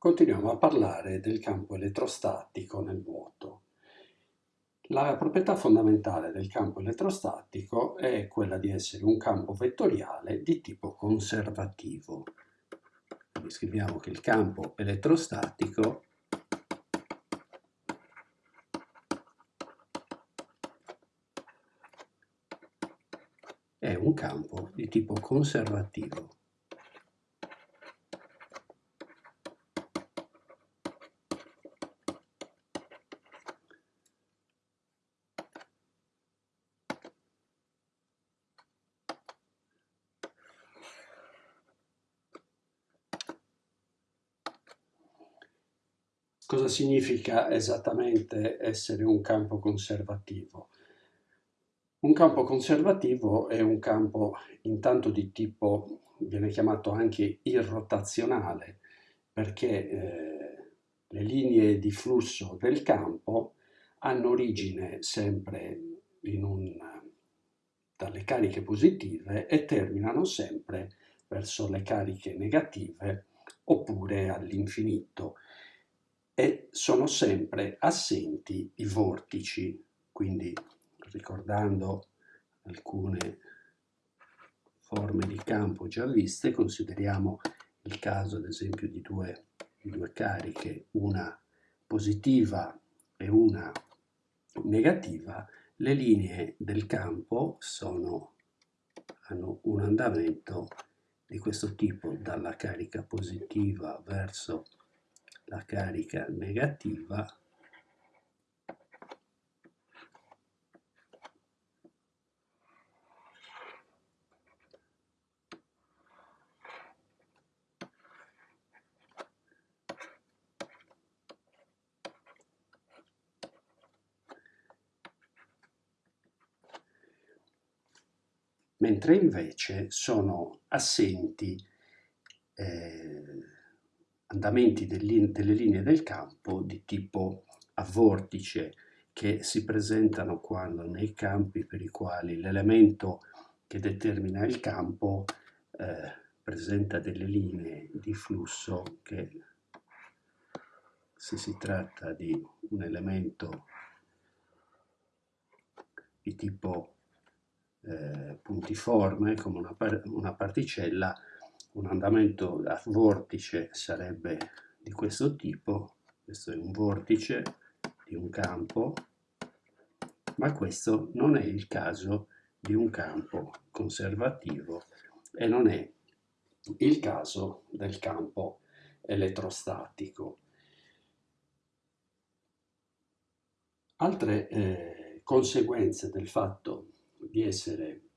Continuiamo a parlare del campo elettrostatico nel vuoto. La proprietà fondamentale del campo elettrostatico è quella di essere un campo vettoriale di tipo conservativo. Quindi scriviamo che il campo elettrostatico è un campo di tipo conservativo. Cosa significa esattamente essere un campo conservativo? Un campo conservativo è un campo intanto di tipo, viene chiamato anche irrotazionale, perché eh, le linee di flusso del campo hanno origine sempre un, dalle cariche positive e terminano sempre verso le cariche negative oppure all'infinito e sono sempre assenti i vortici, quindi ricordando alcune forme di campo già viste, consideriamo il caso ad esempio di due, di due cariche, una positiva e una negativa, le linee del campo sono, hanno un andamento di questo tipo, dalla carica positiva verso la carica negativa. Mentre invece sono assenti eh, andamenti delle linee del campo di tipo a vortice che si presentano quando nei campi per i quali l'elemento che determina il campo eh, presenta delle linee di flusso che se si tratta di un elemento di tipo eh, puntiforme come una, una particella un andamento a vortice sarebbe di questo tipo, questo è un vortice di un campo, ma questo non è il caso di un campo conservativo e non è il caso del campo elettrostatico. Altre eh, conseguenze del fatto di essere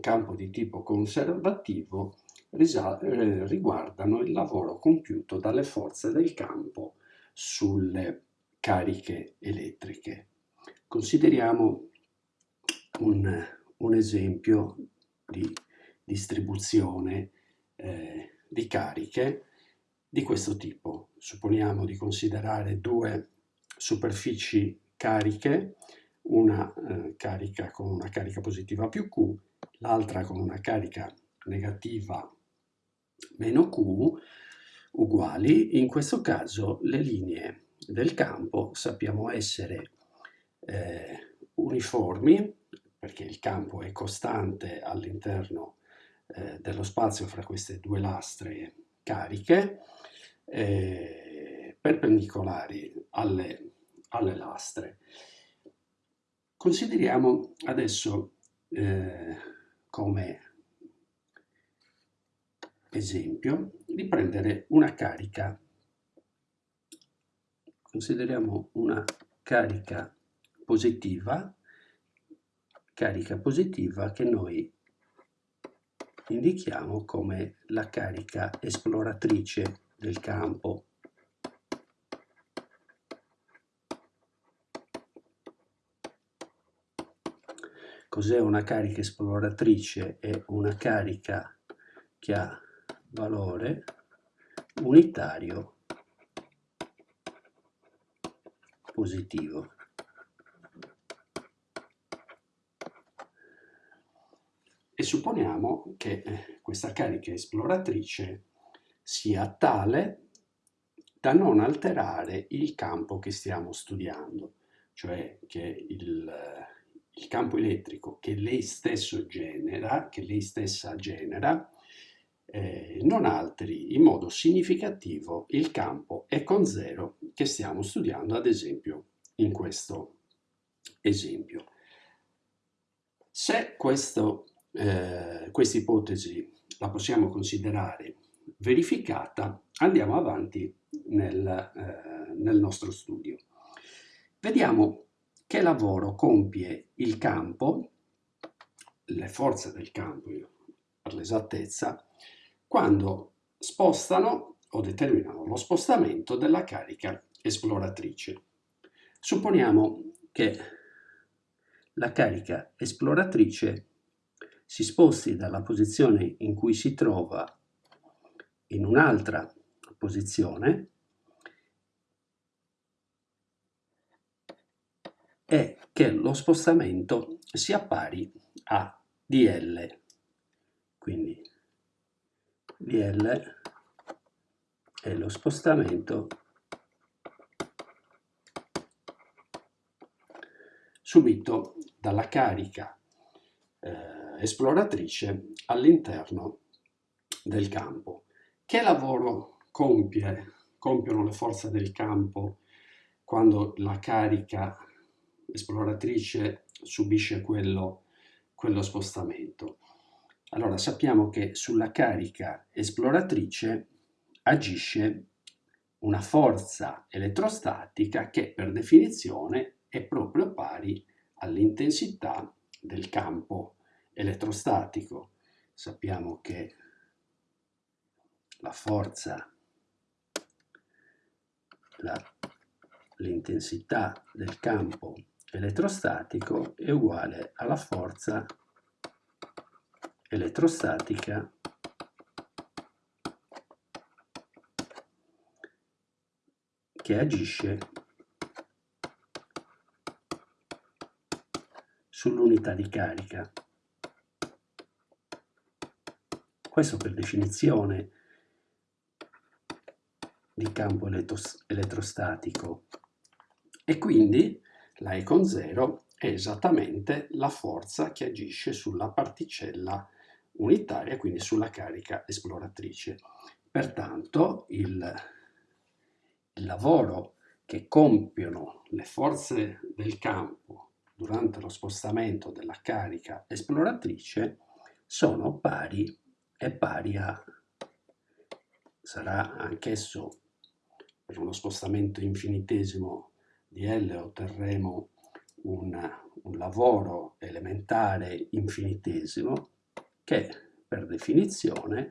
campo di tipo conservativo eh, riguardano il lavoro compiuto dalle forze del campo sulle cariche elettriche. Consideriamo un, un esempio di distribuzione eh, di cariche di questo tipo. Supponiamo di considerare due superfici cariche, una eh, carica con una carica positiva più Q l'altra con una carica negativa meno Q uguali, in questo caso le linee del campo sappiamo essere eh, uniformi perché il campo è costante all'interno eh, dello spazio fra queste due lastre cariche eh, perpendicolari alle, alle, lastre. Consideriamo adesso eh, come esempio di prendere una carica, consideriamo una carica positiva, carica positiva che noi indichiamo come la carica esploratrice del campo Cos'è una carica esploratrice? È una carica che ha valore unitario positivo. E supponiamo che eh, questa carica esploratrice sia tale da non alterare il campo che stiamo studiando, cioè che il, il campo elettrico che lei stesso genera, che lei stessa genera, eh, non alteri in modo significativo il campo E con zero che stiamo studiando ad esempio in questo esempio. Se questa eh, ipotesi la possiamo considerare verificata, andiamo avanti nel, eh, nel nostro studio. Vediamo che lavoro compie il campo, le forze del campo per l'esattezza, quando spostano o determinano lo spostamento della carica esploratrice. Supponiamo che la carica esploratrice si sposti dalla posizione in cui si trova in un'altra posizione e che lo spostamento sia pari a dl. Quindi dl è lo spostamento subito dalla carica eh, esploratrice all'interno del campo. Che lavoro compie, compiono le forze del campo quando la carica esploratrice subisce quello, quello spostamento? Allora sappiamo che sulla carica esploratrice agisce una forza elettrostatica che per definizione è proprio pari all'intensità del campo elettrostatico. Sappiamo che la forza, l'intensità del campo elettrostatico è uguale alla forza elettrostatica che agisce sull'unità di carica. Questo per definizione di campo elettrostatico e quindi la E con 0 è esattamente la forza che agisce sulla particella unitaria, quindi sulla carica esploratrice. Pertanto il, il lavoro che compiono le forze del campo durante lo spostamento della carica esploratrice sono pari e pari a sarà anch'esso per uno spostamento infinitesimo di L otterremo un, un lavoro elementare infinitesimo che per definizione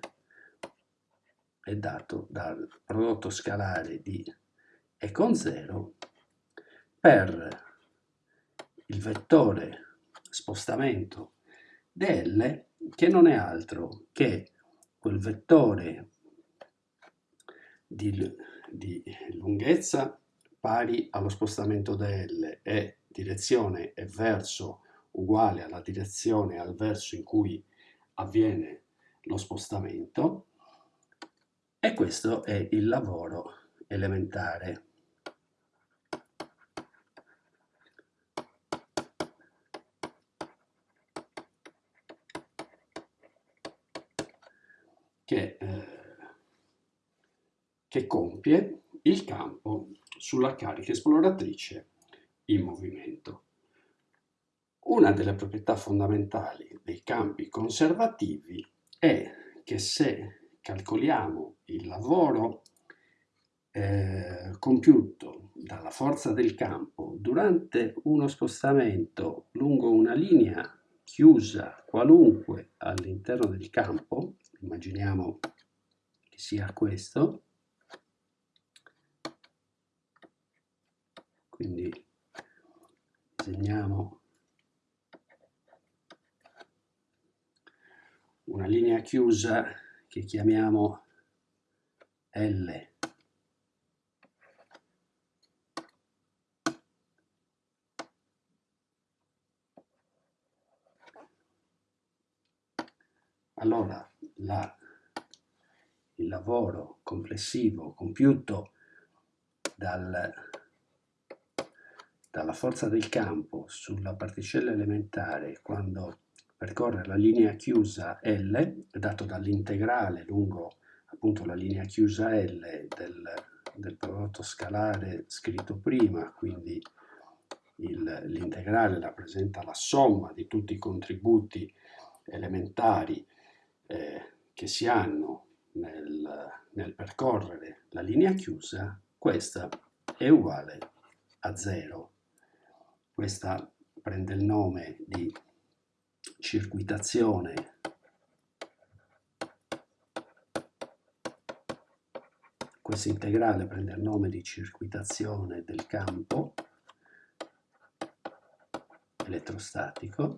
è dato dal prodotto scalare di E con 0 per il vettore spostamento dl che non è altro che quel vettore di, di lunghezza pari allo spostamento dl e direzione e verso uguale alla direzione al verso in cui avviene lo spostamento. E questo è il lavoro elementare. Che, eh, che compie il campo sulla carica esploratrice in movimento. Una delle proprietà fondamentali dei campi conservativi è che se calcoliamo il lavoro eh, compiuto dalla forza del campo durante uno spostamento lungo una linea chiusa qualunque all'interno del campo, immaginiamo che sia questo, quindi disegniamo una linea chiusa che chiamiamo L. Allora la, il lavoro complessivo compiuto dal, dalla forza del campo sulla particella elementare quando percorre la linea chiusa L, dato dall'integrale lungo appunto la linea chiusa L del, del prodotto scalare scritto prima, quindi l'integrale rappresenta la somma di tutti i contributi elementari eh, che si hanno nel, nel percorrere la linea chiusa, questa è uguale a 0. Questa prende il nome di circuitazione questo integrale prende il nome di circuitazione del campo elettrostatico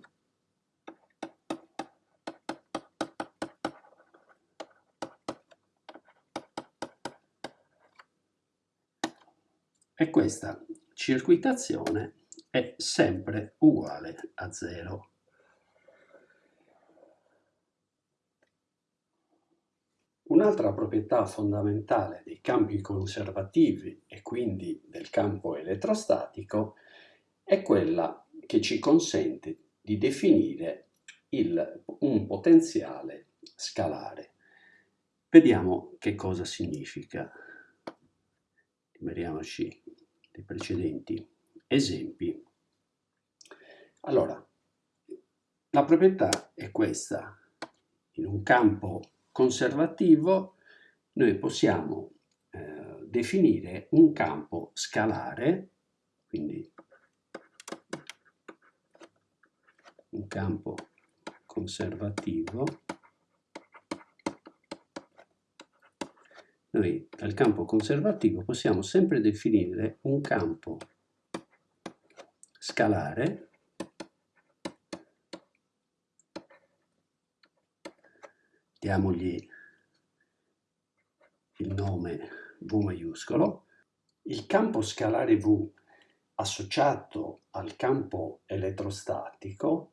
e questa circuitazione è sempre uguale a 0. Un'altra proprietà fondamentale dei campi conservativi e quindi del campo elettrostatico è quella che ci consente di definire il, un potenziale scalare. Vediamo che cosa significa. Liberiamoci dei precedenti esempi. Allora, la proprietà è questa. In un campo conservativo noi possiamo eh, definire un campo scalare, quindi un campo conservativo, noi dal campo conservativo possiamo sempre definire un campo scalare. Diamogli il nome V maiuscolo, il campo scalare V associato al campo elettrostatico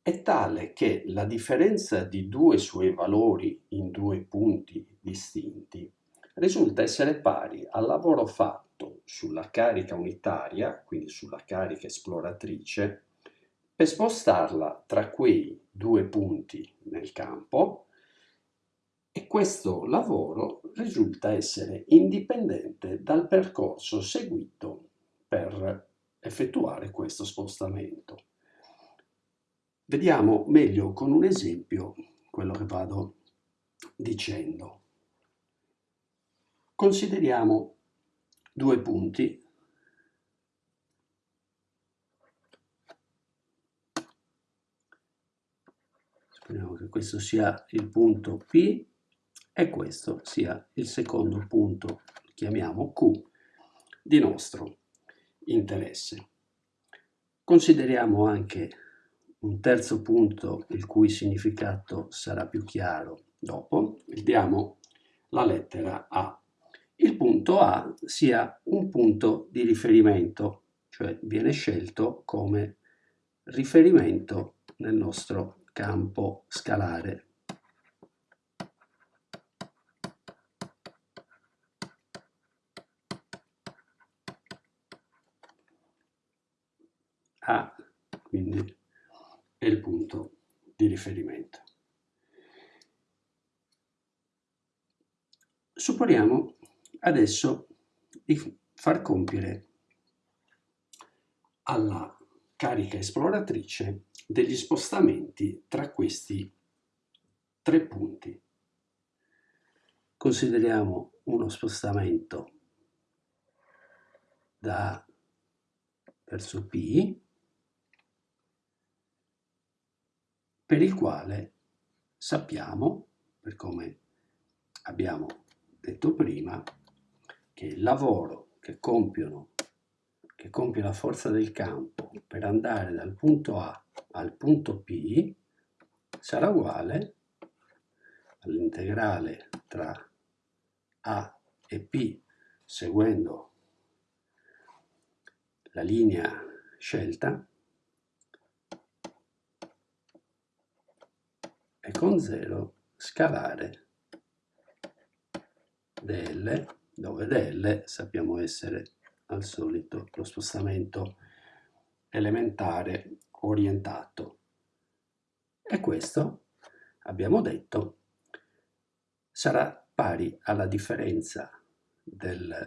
è tale che la differenza di due suoi valori in due punti distinti risulta essere pari al lavoro fatto sulla carica unitaria, quindi sulla carica esploratrice, per spostarla tra quei due punti nel campo e questo lavoro risulta essere indipendente dal percorso seguito per effettuare questo spostamento. Vediamo meglio con un esempio quello che vado dicendo. Consideriamo due punti Speriamo che questo sia il punto P e questo sia il secondo punto, chiamiamo Q, di nostro interesse. Consideriamo anche un terzo punto il cui significato sarà più chiaro dopo, diamo la lettera A. Il punto A sia un punto di riferimento, cioè viene scelto come riferimento nel nostro campo scalare A quindi è il punto di riferimento. Supponiamo adesso di far compiere alla carica esploratrice degli spostamenti tra questi tre punti. Consideriamo uno spostamento da verso P per il quale sappiamo, per come abbiamo detto prima, che il lavoro che compiono che compie la forza del campo per andare dal punto A al punto P sarà uguale all'integrale tra A e P seguendo la linea scelta e con 0 scalare dl, dove dl sappiamo essere al solito lo spostamento elementare orientato. E questo, abbiamo detto, sarà pari alla differenza del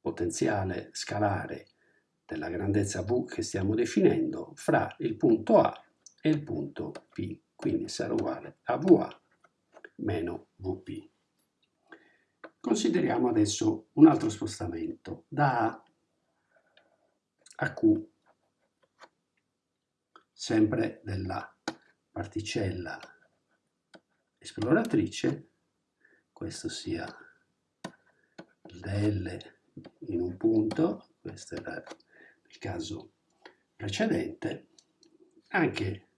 potenziale scalare della grandezza V che stiamo definendo fra il punto A e il punto P, quindi sarà uguale a VA meno VP. Consideriamo adesso un altro spostamento da A a Q, sempre della particella esploratrice, questo sia DL in un punto, questo era il caso precedente, anche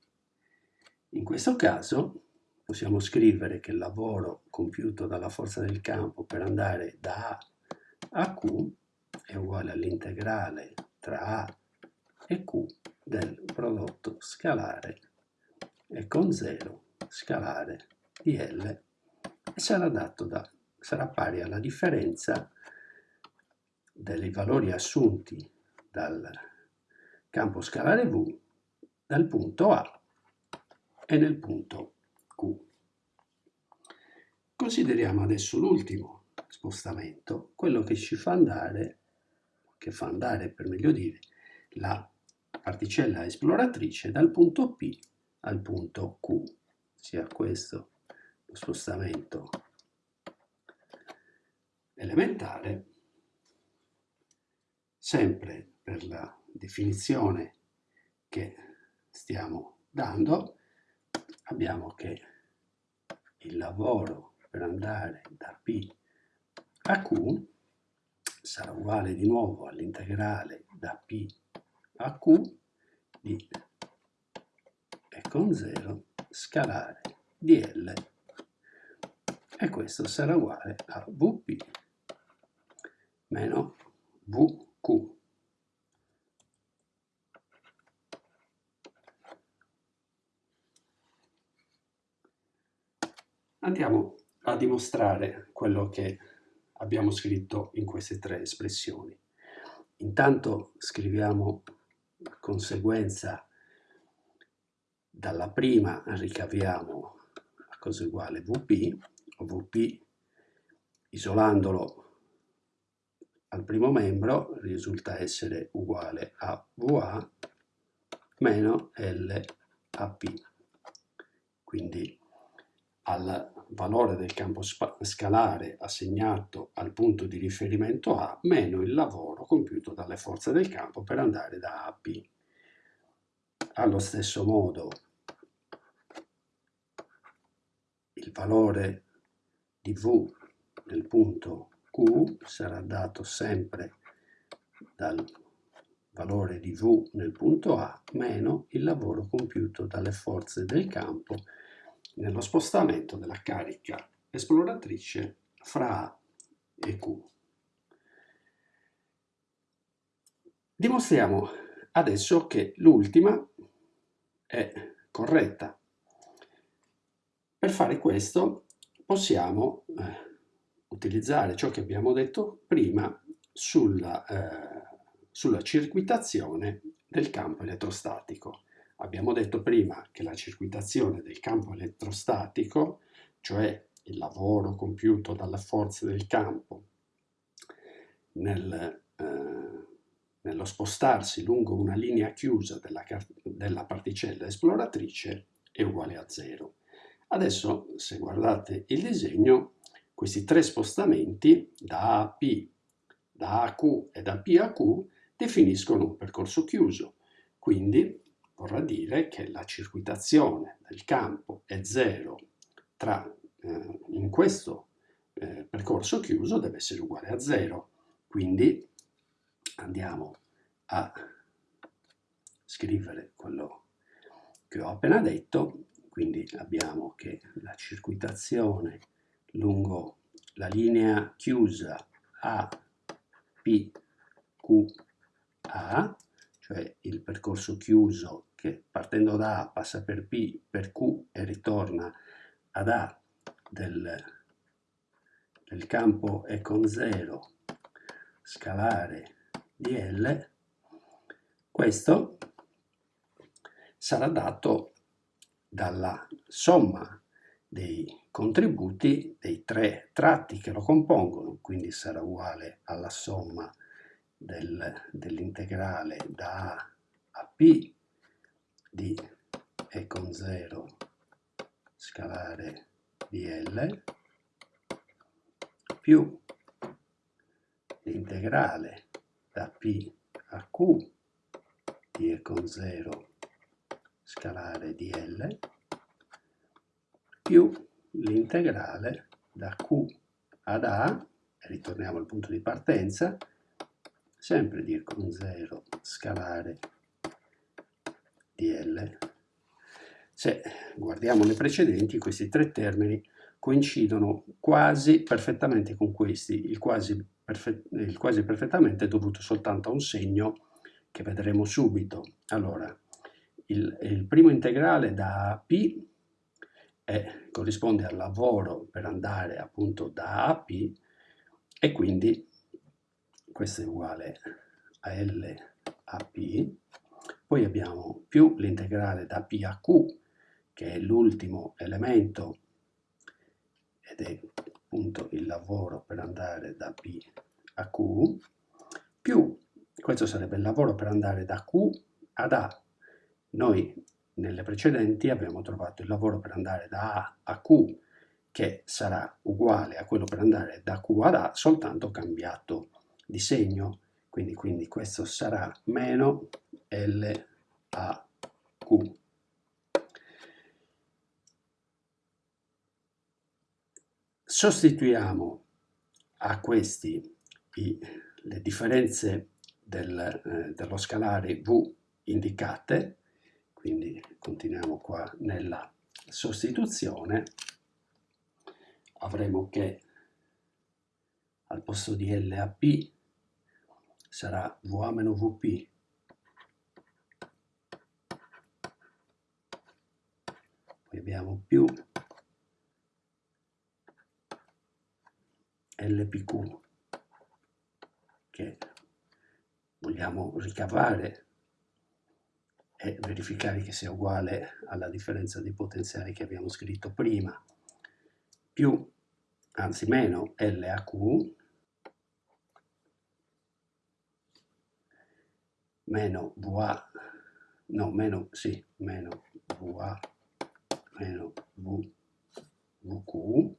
in questo caso possiamo scrivere che il lavoro compiuto dalla forza del campo per andare da A a Q è uguale all'integrale tra A e Q del prodotto scalare e con 0 scalare di L e sarà, da, sarà pari alla differenza dei valori assunti dal campo scalare V dal punto A e nel punto Q. Consideriamo adesso l'ultimo spostamento, quello che ci fa andare, che fa andare per meglio dire, la particella esploratrice dal punto P al punto Q, sia questo lo spostamento elementare, sempre per la definizione che stiamo dando, abbiamo che il lavoro per andare da P a Q sarà uguale di nuovo all'integrale da P a Q di e con 0 scalare di L. E questo sarà uguale a Vp meno Vq Andiamo a dimostrare quello che abbiamo scritto in queste tre espressioni. Intanto scriviamo la conseguenza dalla prima ricaviamo la cosa uguale Vp, o Vp isolandolo al primo membro risulta essere uguale a Va meno L a P. Quindi al valore del campo scalare assegnato al punto di riferimento A meno il lavoro compiuto dalle forze del campo per andare da A a P. Allo stesso modo il valore di V nel punto Q sarà dato sempre dal valore di V nel punto A meno il lavoro compiuto dalle forze del campo nello spostamento della carica esploratrice fra A e Q. Dimostriamo adesso che l'ultima è corretta. Per fare questo possiamo eh, utilizzare ciò che abbiamo detto prima sulla, eh, sulla circuitazione del campo elettrostatico. Abbiamo detto prima che la circuitazione del campo elettrostatico, cioè il lavoro compiuto dalle forze del campo nel, eh, nello spostarsi lungo una linea chiusa della, della particella esploratrice, è uguale a zero. Adesso, se guardate il disegno, questi tre spostamenti da A a P, da A a Q e da P a Q definiscono un percorso chiuso. Quindi vorrà dire che la circuitazione del campo è zero tra, eh, in questo eh, percorso chiuso deve essere uguale a zero. Quindi andiamo a scrivere quello che ho appena detto, quindi abbiamo che la circuitazione lungo la linea chiusa A, P, Q, A cioè il percorso chiuso che partendo da A passa per P, per Q e ritorna ad A del del campo è con 0 scalare di L, questo sarà dato dalla somma dei contributi dei tre tratti che lo compongono, quindi sarà uguale alla somma del, dell'integrale da A a P di E con 0 scalare di L più l'integrale da P a Q di E con 0 scalare di L più l'integrale da Q ad A, ritorniamo al punto di partenza, sempre di E con 0 scalare di L. Se guardiamo le precedenti, questi tre termini coincidono quasi perfettamente con questi, il quasi, il quasi perfettamente è dovuto soltanto a un segno che vedremo subito. Allora, il, il primo integrale da P è, corrisponde al lavoro per andare appunto da A a P e quindi questo è uguale a L a P. Poi abbiamo più l'integrale da P a Q, che è l'ultimo elemento ed è appunto il lavoro per andare da P a Q, più questo sarebbe il lavoro per andare da Q ad A. Noi nelle precedenti abbiamo trovato il lavoro per andare da A a Q che sarà uguale a quello per andare da Q ad A soltanto cambiato di segno quindi, quindi questo sarà meno L a Q. Sostituiamo a questi i, le differenze del, eh, dello scalare V indicate. Quindi continuiamo qua nella sostituzione, avremo che al posto di L a P sarà VA meno VP poi abbiamo più LPQ che vogliamo ricavare e verificare che sia uguale alla differenza dei potenziali che abbiamo scritto prima, più, anzi meno LAQ, meno VA, no, meno, sì, meno VA, meno v, VQ,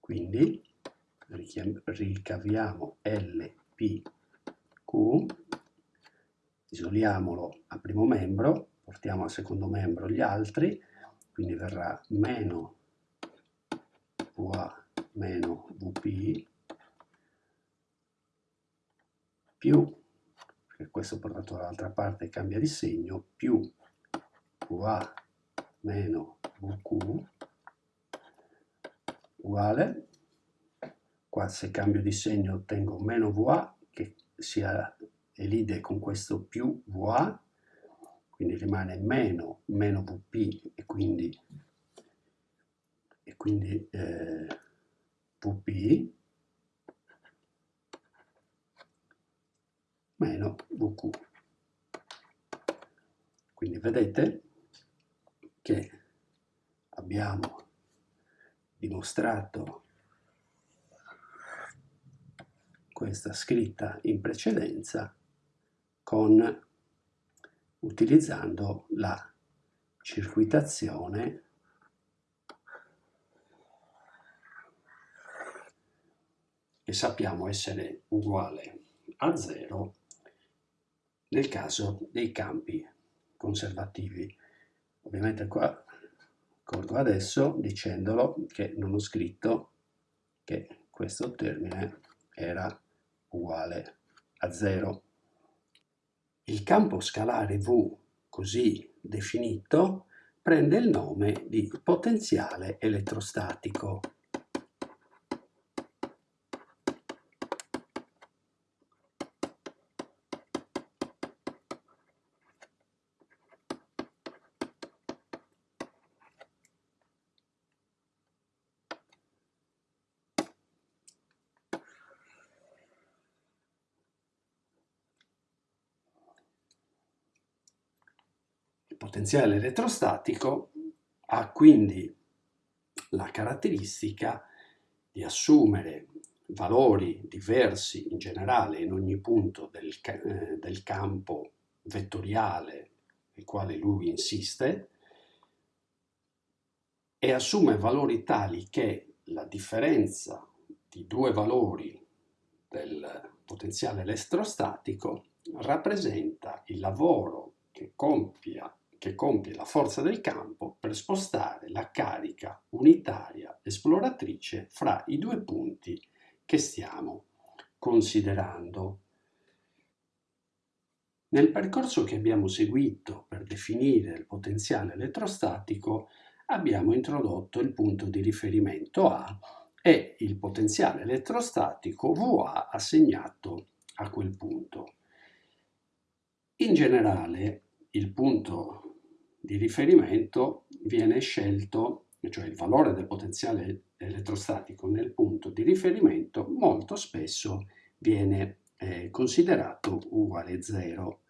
quindi ricaviamo LP Q, isoliamolo al primo membro, portiamo al secondo membro gli altri, quindi verrà meno VA meno VP più, perché questo portato dall'altra parte cambia di segno, più VA meno VQ uguale, qua se cambio di segno ottengo meno VA che sia elide con questo più VA, quindi rimane meno, meno VP e quindi, e quindi eh, VP meno VQ. Quindi vedete che abbiamo dimostrato questa scritta in precedenza con utilizzando la circuitazione che sappiamo essere uguale a zero nel caso dei campi conservativi. Ovviamente qua ricordo adesso dicendolo che non ho scritto che questo termine era uguale a 0. Il campo scalare V così definito prende il nome di potenziale elettrostatico. Potenziale elettrostatico ha quindi la caratteristica di assumere valori diversi in generale in ogni punto del, eh, del campo vettoriale il quale lui insiste e assume valori tali che la differenza di due valori del potenziale elettrostatico rappresenta il lavoro che, compia, che compie la forza del campo per spostare la carica unitaria esploratrice fra i due punti che stiamo considerando. Nel percorso che abbiamo seguito per definire il potenziale elettrostatico abbiamo introdotto il punto di riferimento A e il potenziale elettrostatico VA assegnato a quel punto. In generale il punto di riferimento viene scelto, cioè il valore del potenziale elettrostatico nel punto di riferimento molto spesso viene eh, considerato uguale a 0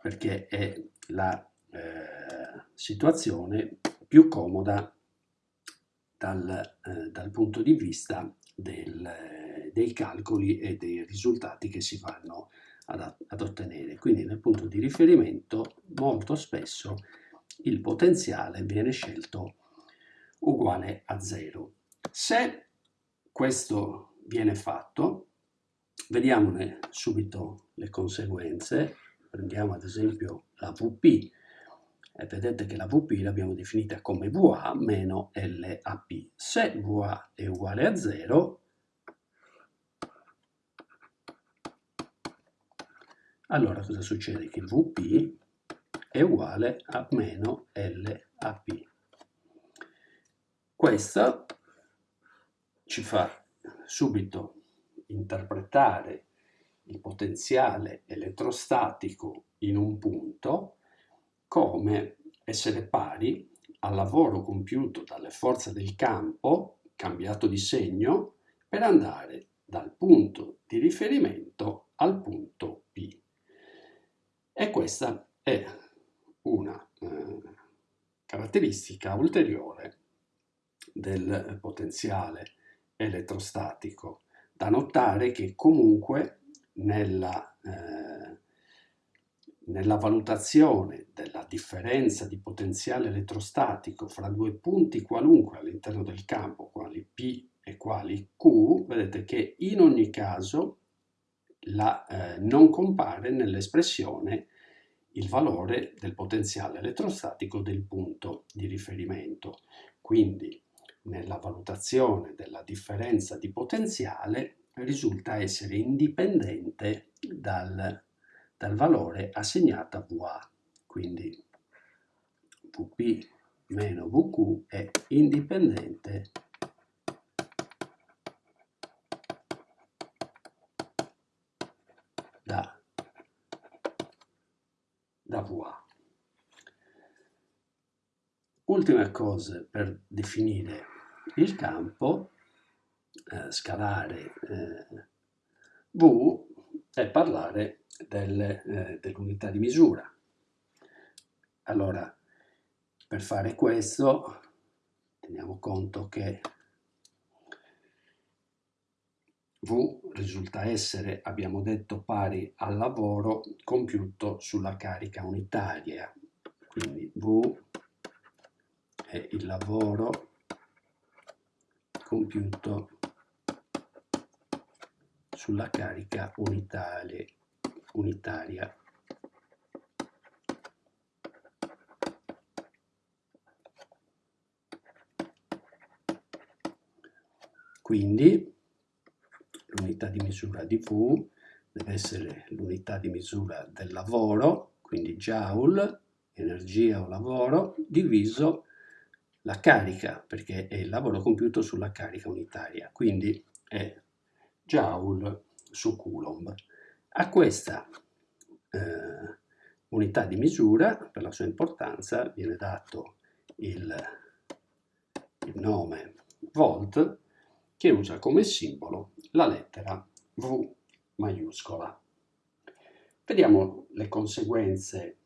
perché è la eh, situazione più comoda dal, eh, dal punto di vista del, dei calcoli e dei risultati che si vanno ad, ad ottenere. Quindi nel punto di riferimento molto spesso il potenziale viene scelto uguale a 0. Se questo viene fatto, vediamone subito le conseguenze. Prendiamo ad esempio la VP e vedete che la VP l'abbiamo definita come VA meno LAP. Se VA è uguale a 0, allora cosa succede? Che VP è uguale a meno LAP. Questo ci fa subito interpretare il potenziale elettrostatico in un punto come essere pari al lavoro compiuto dalle forze del campo, cambiato di segno, per andare dal punto di riferimento al punto P. E questa è una eh, caratteristica ulteriore del potenziale elettrostatico. Da notare che comunque nella eh, nella valutazione della differenza di potenziale elettrostatico fra due punti qualunque all'interno del campo, quali P e quali Q, vedete che in ogni caso la, eh, non compare nell'espressione il valore del potenziale elettrostatico del punto di riferimento. Quindi nella valutazione della differenza di potenziale risulta essere indipendente dal dal valore assegnato a VA. Quindi VP meno VQ è indipendente da, VA. Ultime cose per definire il campo eh, scalare eh, V è parlare eh, dell'unità di misura. Allora, per fare questo, teniamo conto che V risulta essere, abbiamo detto, pari al lavoro compiuto sulla carica unitaria. Quindi V è il lavoro compiuto sulla carica unitaria unitaria. Quindi l'unità di misura di V deve essere l'unità di misura del lavoro, quindi joule, energia o lavoro, diviso la carica, perché è il lavoro compiuto sulla carica unitaria, quindi è joule su coulomb. A questa eh, unità di misura, per la sua importanza, viene dato il, il nome volt che usa come simbolo la lettera V maiuscola. Vediamo le conseguenze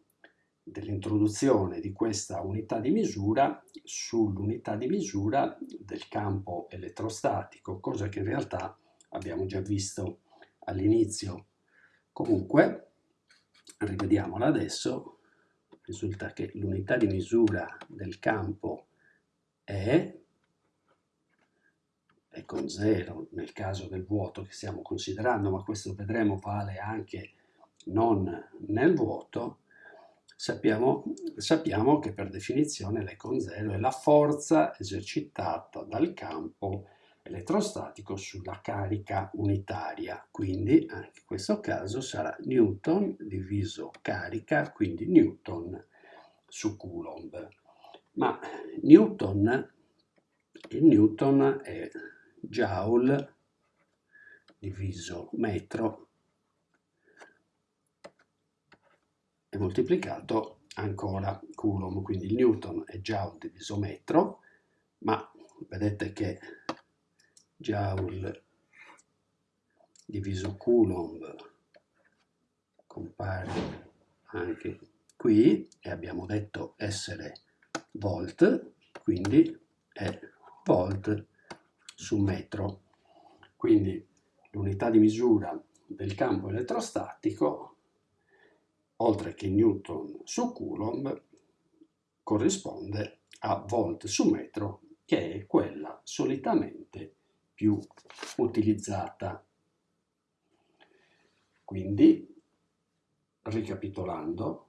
dell'introduzione di questa unità di misura sull'unità di misura del campo elettrostatico, cosa che in realtà abbiamo già visto all'inizio. Comunque, rivediamola adesso, risulta che l'unità di misura del campo è, è con 0 nel caso del vuoto che stiamo considerando, ma questo vedremo vale anche non nel vuoto, sappiamo, sappiamo che per definizione l'E con 0 è la forza esercitata dal campo elettrostatico sulla carica unitaria, quindi anche in questo caso sarà Newton diviso carica, quindi Newton su Coulomb. Ma Newton, il Newton è Joule diviso metro. E moltiplicato ancora Coulomb, quindi il Newton è Joule diviso metro, ma vedete che Joule diviso Coulomb compare anche qui e abbiamo detto essere volt, quindi è volt su metro. Quindi l'unità di misura del campo elettrostatico, oltre che Newton su Coulomb, corrisponde a volt su metro, che è quella solitamente più utilizzata. Quindi, ricapitolando,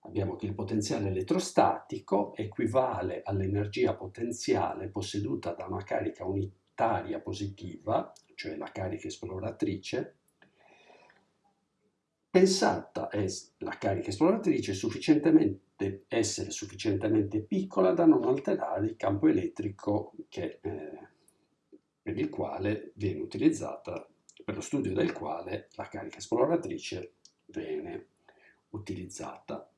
abbiamo che il potenziale elettrostatico equivale all'energia potenziale posseduta da una carica unitaria positiva, cioè la carica esploratrice, pensata è la carica esploratrice sufficientemente, essere sufficientemente piccola da non alterare il campo elettrico che eh, per il quale viene utilizzata, per lo studio del quale la carica esploratrice viene utilizzata.